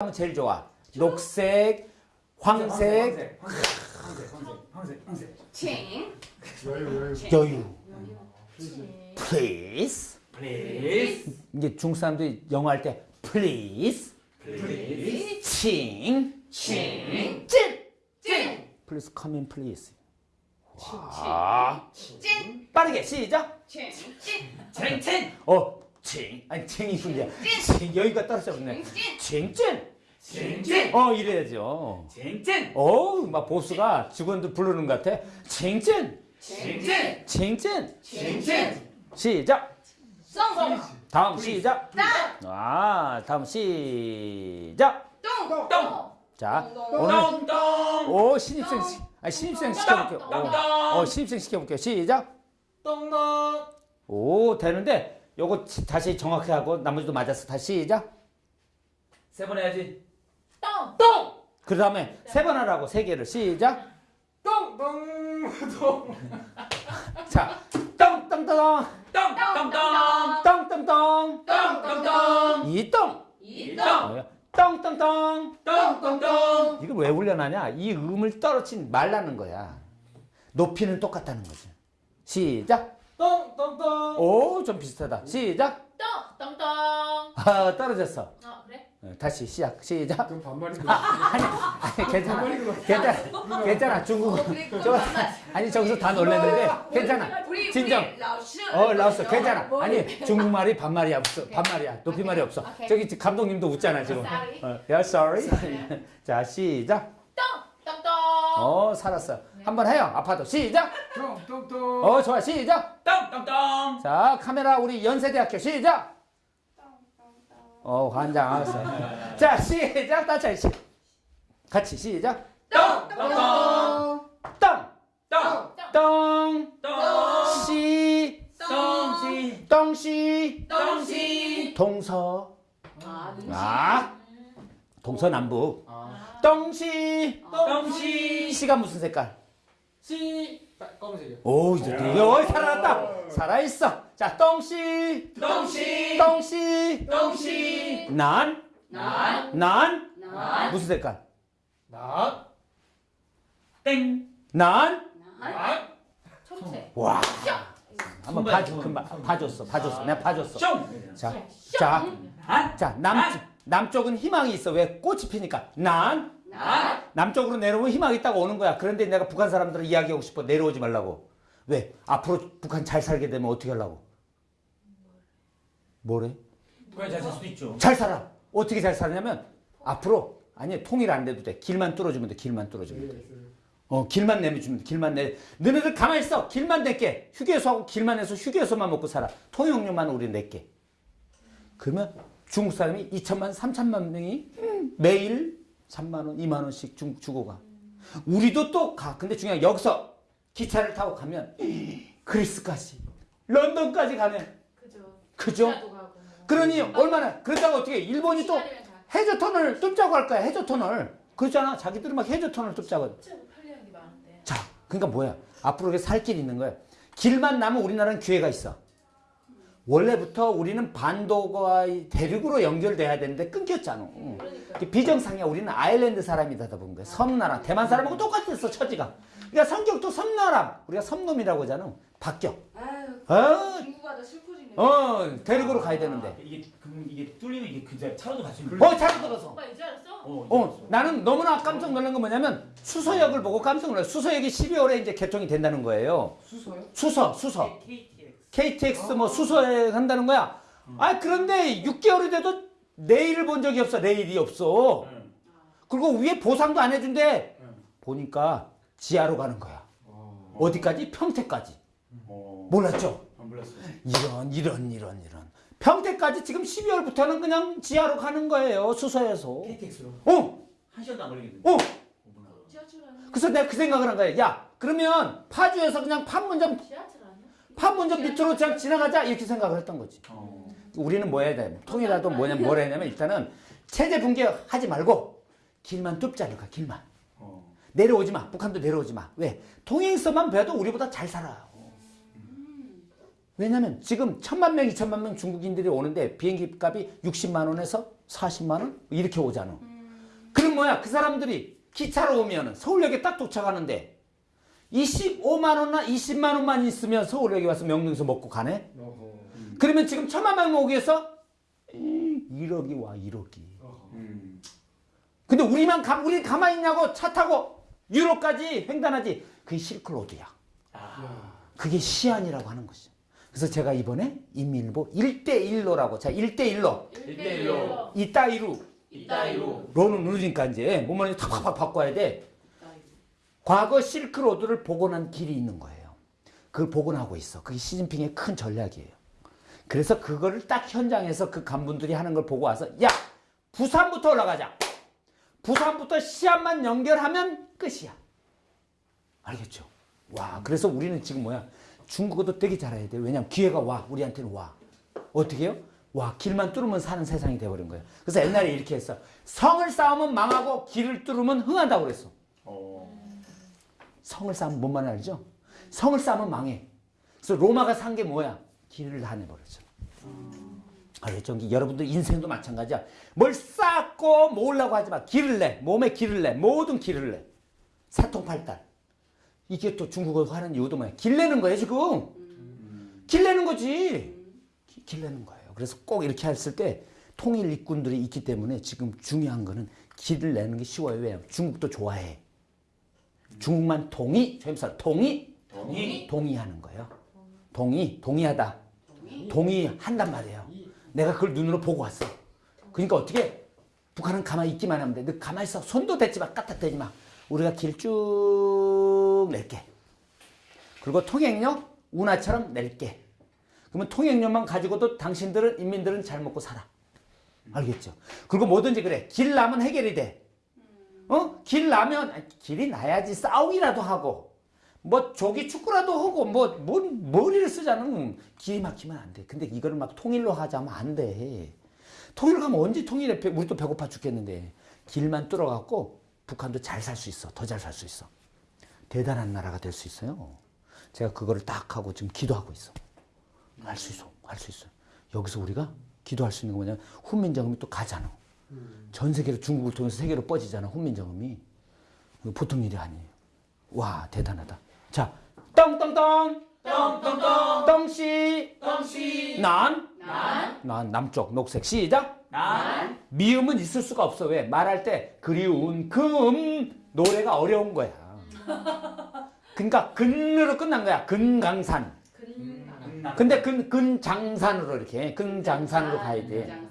하면 제일 좋아. 녹색, 황색, 황색, 황색, 황색, 황색. 칭. 여유 여유 여유. 칭. Please. Please, 이게 중국 사람들이 영어 할 때 please, please, 칭, 칭. 찐. 찐. Please come in, please. 와. 찐. 빠르게 시작. 칭. 찐. 칭칭, 어, 칭. 아니 분이야. 칭 여기가. 칭, 찐. 칭칭, 어 이래야죠. 칭칭, 어우 막 보스가 직원들 부르는 것 같아. 칭찐. 칭칭, 칭찐. 칭칭. 시작. 송. 다음 시작. 땅. 아 다음 시작. 똥. 똥. 자 똥. 오늘 똥똥, 오 신입생 시- 아니 신입생 시켜볼게요. 어, 똥똥, 어 신입생 시켜볼게요. 시작. 똥똥. 오 되는데 요거 치- 다시 정확히 하고 나머지도 맞았어. 다시 시작. 세 번 해야지. 똥. 똥. 그 다음에 세 번 하라고 세 개를 시작. 똥 똥, 똥, 자 똥 똥 똥 똥 똥 똥, 똥 똥 똥 똥똥똥, 이똥 이 똥. 똥똥똥 똥똥똥. 이걸 왜 훈련하냐? 이 음을 떨어진 말라는 거야. 높이는 똑같다는 거지. 시작. 똥똥똥. 오, 좀 비슷하다. 시작. 똥. 똥똥. 아, 떨어졌어. 어 그래? 어, 다시 시작. 시작. 그럼 반말인 거 아니, 아니 괜찮아. 괜찮아. 괜찮아. 중국어. 어, 저. 아니 저기서 다 놀랐는데 괜찮아. 진정. 어, 라오스 괜찮아. 머리. 아니 중국말이 반말이야 없어. 반말이야. 높임말이 없어. 저기 감독님도 웃잖아 지금. Sorry. 어, yeah, sorry. 자, 시작. 똥. 똥똥. 어, 살았어. 한번 해요. 아파도 시작. 똥똥똥 어, 좋아. 시작. 똥똥똥. 자, 카메라 우리 연세대학교 시작. 어, 환장 알았어. 자, 시작. 다시 시. 같이 시작. 똥똥똥. 땅, 똥. 똥, 똥. 시, 똥시. 똥시, 똥시. 동서. 아. 아, 동서남북. 아. 똥시. 똥시. 시가 무슨 색깔? 씨 검은색이요 오, 이제 어, 살아났다. 살아있어. 자, 똥시, 똥시. 똥시, 똥시. 난, 난. 난, 난. 무슨 색깔? 나 땡. 난, 난. 아. 초록색. 와. 한번 손. 금방 봐줬어, 봐줬어, 내가 봐줬어. 숑. 자, 자, 아. 자, 남 남쪽은 희망이 있어. 왜 꽃이 피니까. 난 난. 남쪽으로 내려오면 희망이 있다고 오는 거야. 그런데 내가 북한 사람들을 이야기하고 싶어. 내려오지 말라고. 왜? 앞으로 북한 잘 살게 되면 어떻게 하려고? 뭐래? 그래 잘살 수도 있죠. 잘 살아. 어떻게 잘 살냐면 앞으로 아니 통일 안 돼도 돼. 길만 뚫어주면 돼. 길만 뚫어주면 돼. 어 길만 내주면 돼. 길만 내. 너네들 가만히 있어. 길만 낼게. 휴게소하고 길만 내서 휴게소만 먹고 살아. 통용료만 우리 낼게. 그러면 중국 사람이 2천만, 3천만 명이 매일 3만 원, 2만 원씩 주, 주고 가. 우리도 또 가. 근데 중요한 게 여기서 기차를 타고 가면 그리스까지, 런던까지 가면 그죠. 그죠? 그러니 얼마나 그러다가 어떻게 일본이 또. 해저 터널 뚫자고 할 거야. 해저 터널. 그렇잖아. 자기들은 막 해저 터널 뚫자고. 많은데. 자, 그러니까 뭐야? 앞으로 이게 살 길이 있는 거야. 길만 나면 우리나라는 기회가 있어. 원래부터 우리는 반도가 대륙으로 연결돼야 되는데 끊겼잖아. 그러니까. 이게 비정상이야. 우리는 아일랜드 사람이다 보는 거야. 섬나라. 대만 사람하고 똑같았어. 처지가. 그러니까 성격도 섬나라. 우리가 섬놈이라고 하잖아. 바뀌어. 아유. 어, 슬퍼지네. 어, 대륙으로 가야 되는데. 이게 그럼 이게 뚫리면 이게 그냥 차로도 같이. 어, 잘 들어서. 오빠 이제 알았어? 어. 어, 나는 너무나 깜짝 놀란 건 뭐냐면 수서역을 보고 깜짝 놀랐어. 수서역이 12월에 이제 개통이 된다는 거예요. 수서요? 수서, 수서. KTX. KTX 뭐 수서역 한다는 거야. 아, 그런데 6개월이 돼도 내일을 본 적이 없어. 내일이 없어. 응. 그리고 위에 보상도 안 해준대. 응. 보니까 지하로 가는 거야. 어. 어디까지? 평택까지. 어. 몰랐죠? 이런, 이런, 이런, 이런. 평택까지 지금 12월부터는 그냥 지하로 가는 거예요. 수서에서. KTX로 어, 한 시간도 안 걸리겠는데. 어. 그래서 내가 그 생각을 한 거야. 야, 그러면 파주에서 그냥 판문점? 판문점 밑으로 그냥 지나가자 이렇게 생각을 했던 거지. 어. 우리는 뭐 해야 돼? 통일하도 뭐냐, 뭘 했냐면 일단은 체제 붕괴 하지 말고 길만 뚫자는 거야, 길만. 어. 내려오지 마. 북한도 내려오지 마. 왜? 통행서만 배도 우리보다 잘 살아. 왜냐면 지금 천만 명, 이천만 명 중국인들이 오는데 비행기 값이 60만 원에서 40만 원 이렇게 오잖아. 그럼 뭐야? 그 사람들이 기차로 오면은 서울역에 딱 도착하는데 25만 원이나 20만 원만 있으면 서울역에 와서 명동에서 먹고 가네? 어허. 그러면 지금 천만 명 오기 위해서 1억이 와 1억이. 어허. 음. 근데 우리만 가, 우리 가만히 있냐고 차 타고 유럽까지 횡단하지. 그게 실크로드야. 아. 야. 그게 시안이라고 하는 것이. 그래서 제가 이번에 인민일보 1대1로라고. 자, 1대1로. 일대일로. 이따이루. 이따위로. 로는 누르니까 이제 몸을 탁탁 바꿔야 돼. 과거 실크로드를 복원한 길이 있는 거예요. 그걸 복원하고 있어. 그게 시진핑의 큰 전략이에요. 그래서 그거를 딱 현장에서 그 간분들이 하는 걸 보고 와서 야 부산부터 올라가자. 부산부터 시안만 연결하면 끝이야. 알겠죠? 와 그래서 우리는 지금 뭐야 중국어도 되게 잘해야 돼. 왜냐면 기회가 와 우리한테는 와. 어떻게 해요? 와 길만 뚫으면 사는 세상이 돼버린 거예요. 그래서 옛날에 이렇게 했어. 성을 쌓으면 망하고 길을 뚫으면 흥한다고 그랬어. 어. 성을 쌓으면 뭔 말인지 알죠? 성을 쌓으면 망해. 그래서 로마가 산 게 뭐야? 길을 다 내버렸죠. 알겠죠? 이게 여러분들 인생도 마찬가지야. 뭘 쌓고 모으려고 하지 마. 길을 내. 몸에 길을 내. 모든 길을 내. 사통팔달. 이게 또 중국어 하는 이유도 뭐야? 길 내는 거예요, 지금. 길 내는 거지. 기- 길 내는 거예요. 그래서 꼭 이렇게 했을 때 통일 일꾼들이 있기 때문에 지금 중요한 거는 길을 내는 게 쉬워요. 왜요? 중국도 좋아해. 중국만 동의, 저임사 동의, 동의. 동의하는 거예요. 동의, 동의하다. 동의 한단 말이에요. 내가 그걸 눈으로 보고 왔어. 그러니까 어떻게 북한은 가만히 있기만 하면 돼. 너 가만히 있어. 손도 대지 마. 까딱대지 마. 우리가 길 쭉 낼게. 그리고 통행료 운하처럼 낼게. 그러면 통행료만 가지고도 당신들은 인민들은 잘 먹고 살아. 알겠죠? 그리고 뭐든지 그래. 길 나면 해결이 돼. 어? 길 나면 길이 나야지 싸우기라도 하고 뭐 조기 축구라도 하고 뭐, 뭐 머리를 쓰자는 길이 막히면 안 돼. 근데 이거를 막 통일로 하자면 안 돼. 통일 가면 언제 통일해? 배- 우리도 배고파 죽겠는데 길만 뚫어갖고 북한도 잘 살 수 있어. 더 잘 살 수 있어. 대단한 나라가 될 수 있어요. 제가 그거를 딱 하고 지금 기도하고 있어. 할 수 있어. 할 수 있어. 여기서 우리가 기도할 수 있는 거 뭐냐면 훈민정음이 또 가잖아. 전 세계로 중국을 통해서 세계로 뻗이잖아. 훈민정음이. 보통 일이 아니에요. 와 대단하다. 자, 떵떵떵 떵떵떵. 떵씨 떵씨. 난 난. 난 남쪽 녹색 시작. 난. 미음은 있을 수가 없어. 왜? 말할 때 그리운 금 노래가 어려운 거야. 그러니까 근으로 끝난 거야. 근강산. 근. 근데 근 근장산으로 이렇게 근장산으로 가야 돼.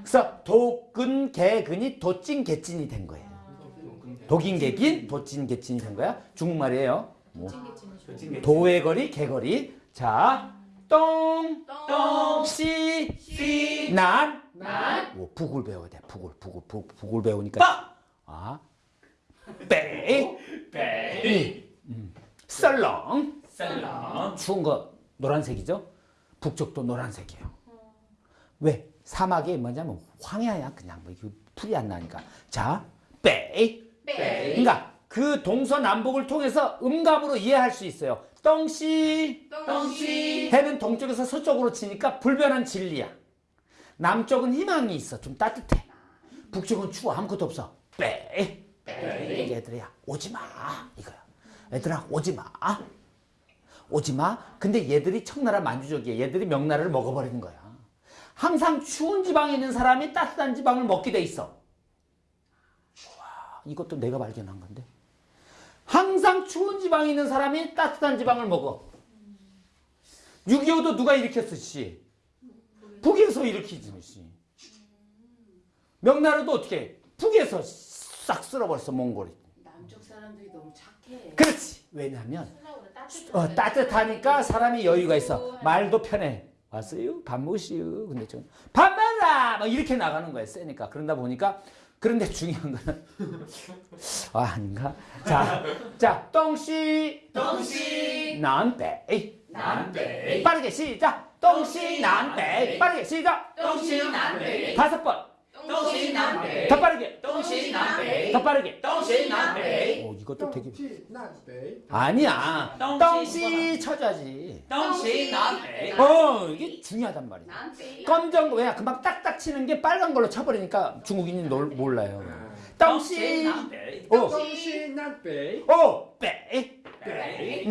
그래서 도근 개근이 도찐 개찐이 된 거예요. 독인 개긴 도찐 개찐이 된 거야. 중국말이에요. 뭐. 도의 거리 개거리. 자, 똥, 똥. 씨, 씨. 난. 난. 오, 북을 배워야 돼. 북을, 북을, 북, 북을 배우니까. 빠. 아, 빼, 빼. 음. 썰렁. 셀랑. 추운 거 노란색이죠? 북쪽도 노란색이에요. 왜? 사막이 뭐냐면 황야야 그냥 뭐 이거 풀이 안 나니까. 자, 빼. 빼. 그러니까 그 동서남북을 통해서 음감으로 이해할 수 있어요. 똥씨 똥씨. 해는 동쪽에서 서쪽으로 치니까 불변한 진리야. 남쪽은 희망이 있어. 좀 따뜻해. 북쪽은 추워. 아무것도 없어. 빼. 빼. 얘들아 오지 마. 이거야. 얘들아 오지 마. 오지 마. 근데 얘들이 청나라 만주족이야. 얘들이 명나라를 먹어버리는 거야. 항상 추운 지방에 있는 사람이 따뜻한 지방을 먹게 돼 있어. 와, 이것도 내가 발견한 건데. 항상 추운 지방에 있는 사람이 따뜻한 지방을 먹어. 6.25도 누가 일으켰어, 씨? 북에서 일으키지, 씨. 명나라도 어떻게 해? 북에서 싹 쓸어버렸어, 몽골이. 남쪽 사람들이 너무 착해. 그렇지. 왜냐면. 어, 따뜻하니까 사람이 여유가 있어. 말도 편해. 왔어요? 밥 먹으시오. 근데 좀, 밥 먹라! 막 이렇게 나가는 거야, 세니까. 그런다 보니까. 그런데 중요한 거는. 아, 아닌가? 자, 자, 똥씨, 똥씨. 난 빼. 난 빼. 빠르게 시작. 똥씨, 난 빼. 빠르게 시작. 똥씨 난 빼. 다섯 번. 똥씨 난 빼. 더 빠르게. 똥씨 난 빼. 더 빠르게. 똥씨 난 빼. 이것도 되게 아니야. 떵시 쳐줘야지. 떵시 남어 이게 중요하단 말이야. 검정 왜 금방 딱딱 치는 게 빨간 걸로 쳐버리니까 중국인이 놀, 몰라요. 떵시 떵시 남베 어. 베이. 베이.